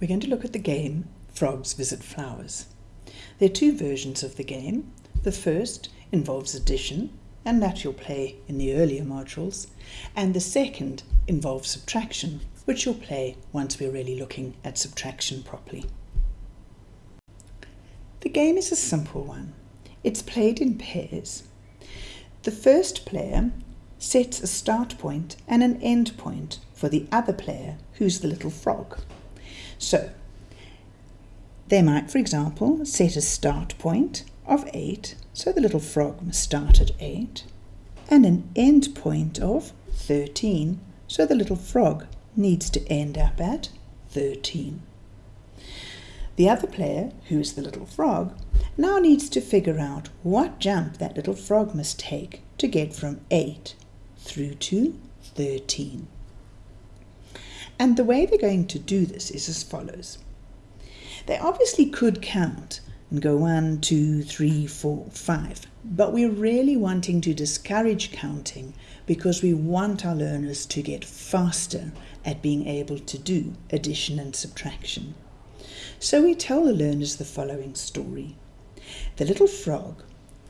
we're going to look at the game Frogs Visit Flowers. There are two versions of the game. The first involves addition, and that you'll play in the earlier modules, and the second involves subtraction, which you'll play once we're really looking at subtraction properly. The game is a simple one. It's played in pairs. The first player sets a start point and an end point for the other player, who's the little frog. So, they might, for example, set a start point of 8, so the little frog must start at 8, and an end point of 13, so the little frog needs to end up at 13. The other player, who is the little frog, now needs to figure out what jump that little frog must take to get from 8 through to 13. And the way they're going to do this is as follows. They obviously could count and go one, two, three, four, five, but we're really wanting to discourage counting because we want our learners to get faster at being able to do addition and subtraction. So we tell the learners the following story. The little frog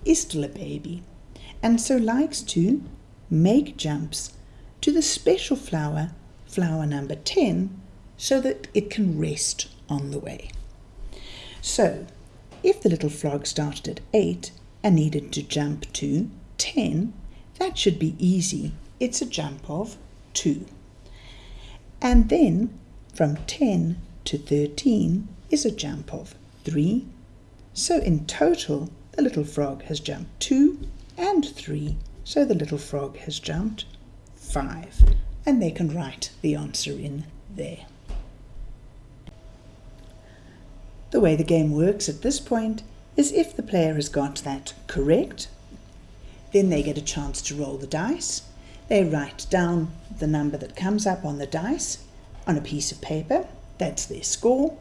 is still a baby and so likes to make jumps to the special flower flower number 10 so that it can rest on the way. So, if the little frog started at 8 and needed to jump to 10, that should be easy. It's a jump of 2. And then from 10 to 13 is a jump of 3. So in total, the little frog has jumped 2 and 3. So the little frog has jumped 5 and they can write the answer in there. The way the game works at this point is if the player has got that correct, then they get a chance to roll the dice. They write down the number that comes up on the dice on a piece of paper, that's their score,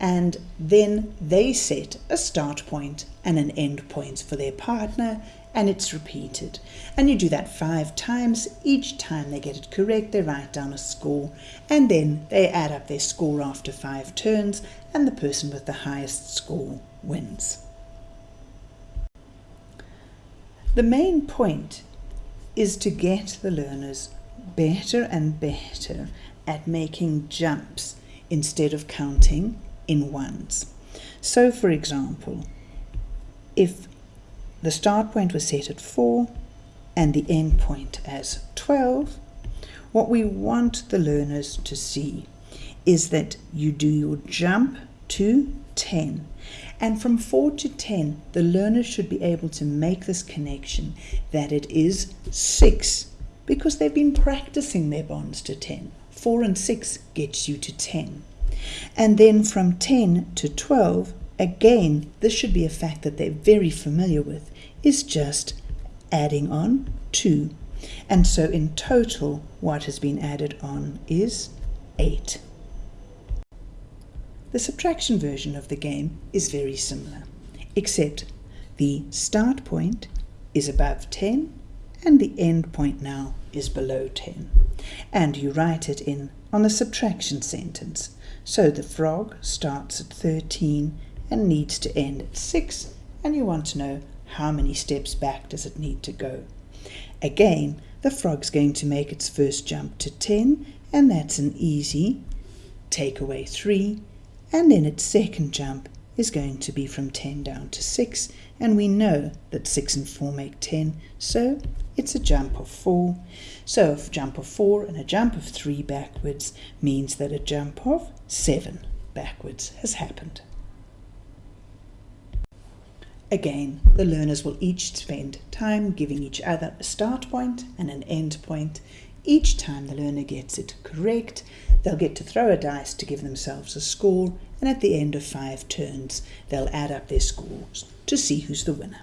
and then they set a start point and an end point for their partner and it's repeated. And you do that five times. Each time they get it correct, they write down a score, and then they add up their score after five turns, and the person with the highest score wins. The main point is to get the learners better and better at making jumps instead of counting in ones. So, for example, if the start point was set at 4 and the end point as 12. What we want the learners to see is that you do your jump to 10. And from 4 to 10, the learner should be able to make this connection that it is 6 because they've been practicing their bonds to 10. 4 and 6 gets you to 10. And then from 10 to 12, again, this should be a fact that they're very familiar with, is just adding on 2. And so in total, what has been added on is 8. The subtraction version of the game is very similar, except the start point is above 10 and the end point now is below 10. And you write it in on the subtraction sentence. So the frog starts at 13 and needs to end at 6 and you want to know how many steps back does it need to go. Again, the frog's going to make its first jump to 10 and that's an easy take away 3 and then its second jump is going to be from 10 down to 6 and we know that 6 and 4 make 10 so it's a jump of 4 so a jump of 4 and a jump of 3 backwards means that a jump of 7 backwards has happened. Again, the learners will each spend time giving each other a start point and an end point. Each time the learner gets it correct, they'll get to throw a dice to give themselves a score, and at the end of five turns, they'll add up their scores to see who's the winner.